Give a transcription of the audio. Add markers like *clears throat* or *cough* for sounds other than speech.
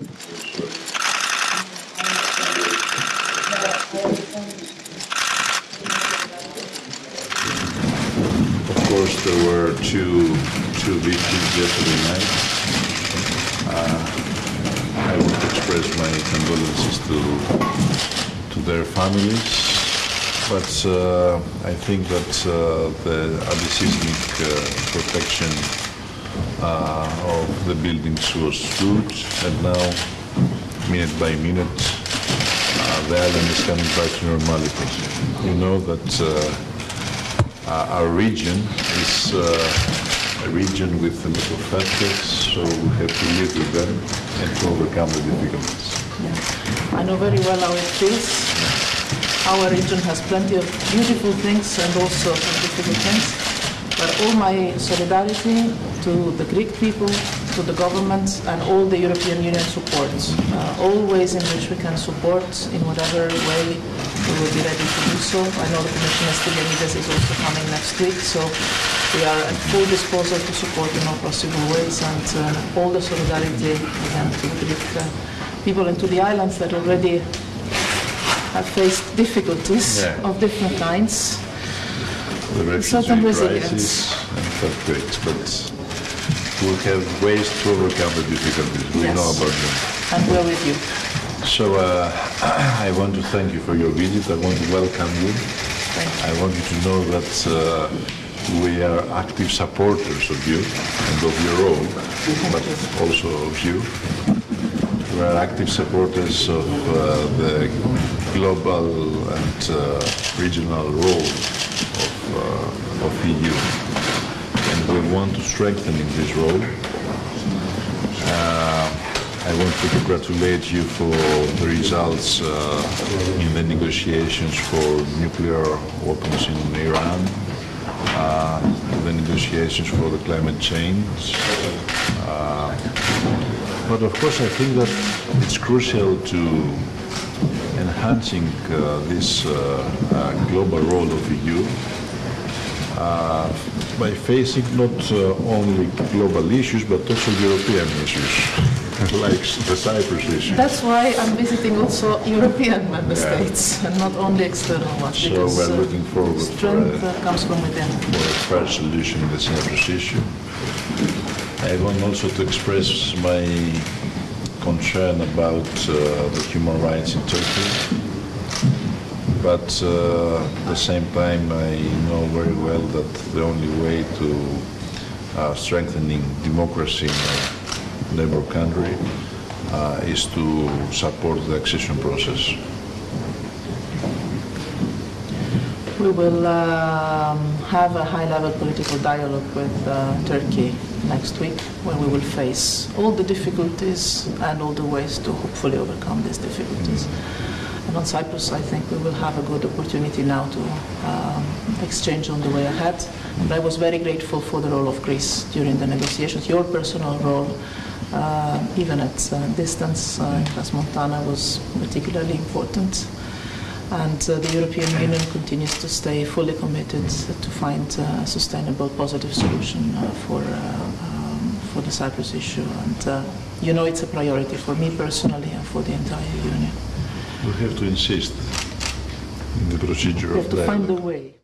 Of course, there were two, two victims yesterday night. Uh, I want to express my condolences to, to their families, but uh, I think that uh, the anti-seismic uh, protection of the buildings was good, and now, minute by minute, uh, the island is coming back to normality. You know that uh, uh, our region is uh, a region with a lot of factors, so we have to live with them and to overcome the difficulties. Yeah. I know very well how it feels. Our region has plenty of beautiful things and also difficult things. But all my solidarity to the Greek people, to the government, and all the European Union supports. Uh, all ways in which we can support in whatever way we will be ready to do so. I know the Commissioner Stylianides is also coming next week, so we are at full disposal to support in all possible ways and uh, all the solidarity again to the Greek uh, people and to the islands that already have faced difficulties Yeah. of different kinds. The Certain refugee resilience. crisis and earthquakes, but we have ways to overcome the difficulties. We Yes. know about them. And we're with you. So uh, *clears throat* I want to thank you for your visit. I want to welcome you. You. I want you to know that uh, we are active supporters of you and of your role, but also of you. We are active supporters of uh, the global and uh, regional role of, uh, of EU. We want to strengthen in this role. I want to congratulate you for the results uh, in the negotiations for nuclear weapons in Iran, uh, the negotiations for the climate change. Uh, but of course, I think that it's crucial to enhancing uh, this uh, uh, global role of the EU uh, by facing not uh, only global issues but also European issues, like the Cyprus issue. That's why I'm visiting also European member Yeah. states and not only external ones. So because, we're uh, looking forward for Strength a- uh, comes from within. for a fair solution in the Cyprus issue. I want also to express my concern about uh, the human rights in Turkey. But uh, at the same time, I know very well that the only way to uh, strengthening democracy in a neighbor country uh, is to support the accession process. We will um, have a high-level political dialogue with uh, Turkey next week, where we will face all the difficulties and all the ways to hopefully overcome these difficulties. And on Cyprus, I think we will have a good opportunity now to um, exchange on the way ahead. And I was very grateful for the role of Greece during the negotiations. Your personal role, uh, even at uh, distance uh, in Crans Montana, was particularly important. And uh, the European Union continues to stay fully committed to find a sustainable, positive solution uh, for, uh, um, for the Cyprus issue. And uh, you know it's a priority for me personally and for the entire Union. We have to insist in the procedure We of have to find a way.